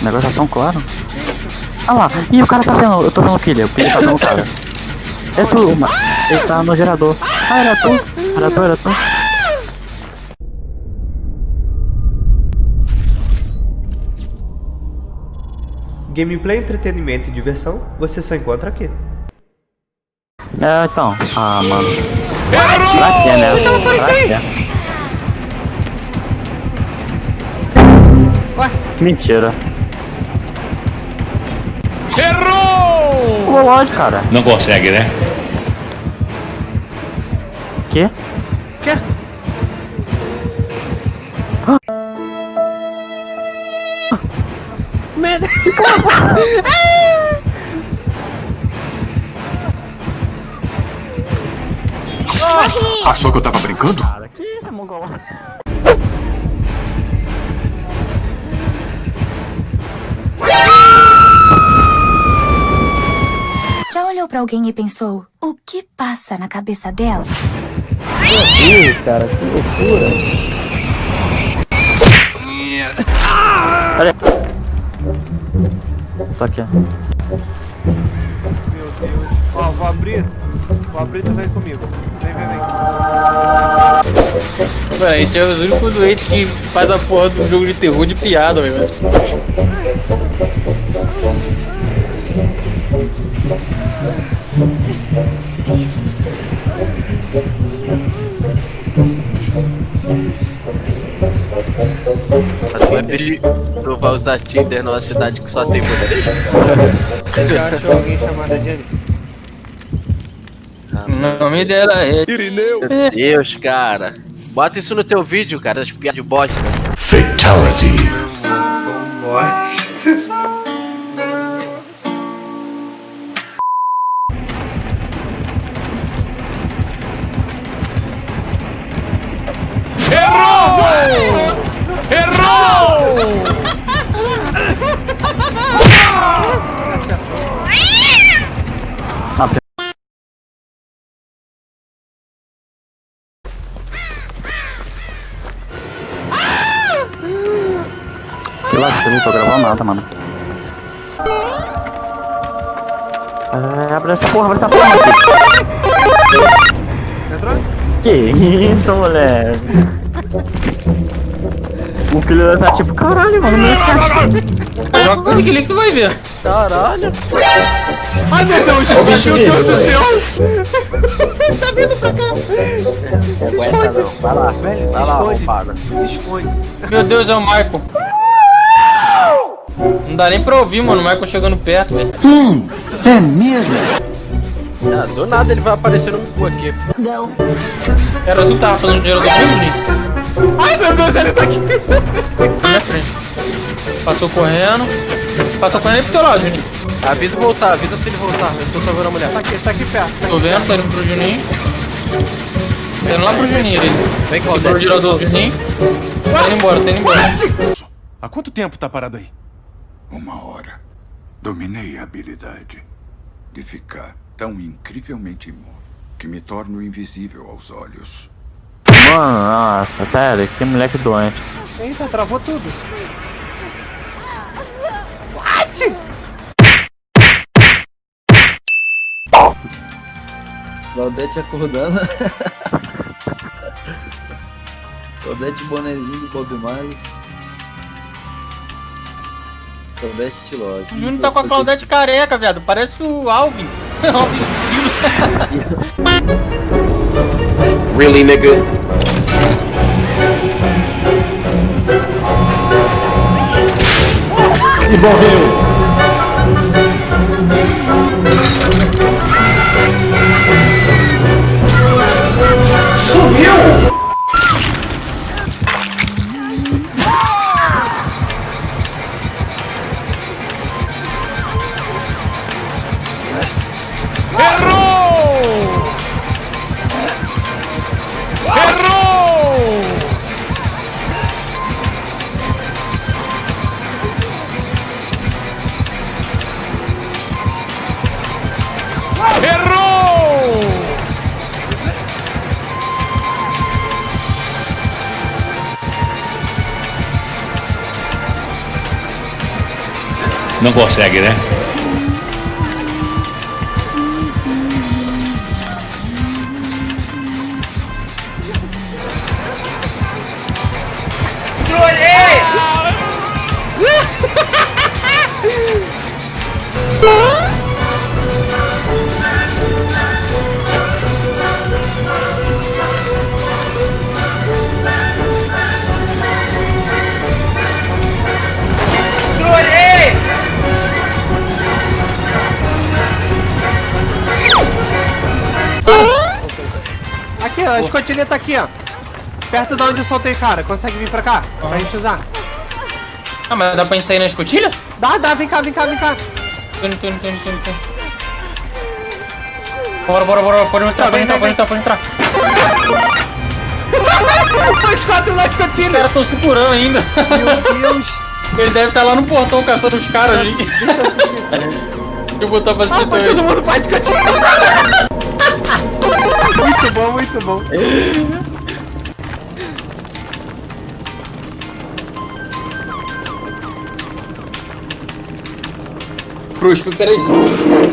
O negócio tá tão claro. Ah lá, ih, o cara tá vendo, eu tô vendo o pilha, o pilha tá vendo o cara. É tu, ma- ele tá no gerador. Ah, era tu, era tu, era tu. Gameplay, entretenimento e diversão, você só encontra aqui. É, então. Ah, mano. Pra quê, né? Pra quê? Mentira. Errou! Pulou longe, cara. Não consegue, né? Quê? Quê? Merda! Achou que eu tava brincando? Cara, que isso, é pra alguém e pensou, o que passa na cabeça dela? Ih, cara, que loucura. Olha. Tô aqui. Meu Deus. Ó, vou abrir. Vou abrir, tu vem comigo. Vem, vem, vem. Mano, a gente é os únicos doentes que faz a porra do jogo de terror de piada, velho. Mas- vai pedir. Tu vai usar Tinder numa cidade que só tem você? Você já achou alguém chamada Jenny? O nome dela é. Meu Deus, cara. Bota isso no teu vídeo, cara, das piadas de bosta. Fatality. Ah, Que lascou, não tô gravando nada, mano. É, abre essa porra, abre essa porra, aqui. Entrou? Que isso, moleque? O killer tá tipo, caralho, mano, meu que Joga com aquele que tu vai ver. Caralho. Ai meu Deus, meu Deus do céu! Não aguenta não. Vai lá. Velho, se Vai lá, esconde. Se esconde. Meu Deus, é o Michael. Não dá nem pra ouvir, mano. O Michael chegando perto, velho. Ah, do nada ele vai aparecer no cu aqui. Era tu que tava fazendo dinheiro do comigo, Nick? Ai meu Deus, ele tá aqui! Na minha frente. Passou correndo. Passou correndo pro teu lado, Juninho. Avisa voltar, avisa se ele voltar. Eu tô salvando a mulher. Tá aqui, tá aqui perto. Tá Tô aqui vendo, tá indo pro Juninho. Tá indo lá pro Juninho ali. Vem, Quebrou o Claudete. girador do Juninho. Tá indo embora, tá indo embora. Há quanto tempo tá parado aí? Uma hora. Dominei a habilidade de ficar tão incrivelmente imóvel que me torno invisível aos olhos. Mano, nossa, sério, que moleque doente. Eita, travou tudo. Claudete acordando. Claudete bonezinho do Bob Marley. Claudete estilosa. O Júnior tá com a Claudete careca, viado. Parece o Alvin. Alvin Estilo. really, nigga? E morreu! Não consegue, né? A escotilha tá aqui, ó. Perto de onde eu soltei, cara. Consegue vir pra cá? Se a gente usar. Ah, mas dá pra gente sair na escotilha? Dá, dá, vem cá, vem cá, vem cá. Indo, tô indo, tô indo. Bora, bora, bora, pode entrar, Tá, pode entrar, vem, pode entrar, pode entrar. Os quatro na Os escotilha. caras tão segurando ainda. Meu Deus. Ele deve estar lá no portão caçando os caras ali. Deixa eu assistir. Eu botar pra assistir Ah, também. todo mundo pra escotilha. Muito bom, muito bom. Cruz, peraí.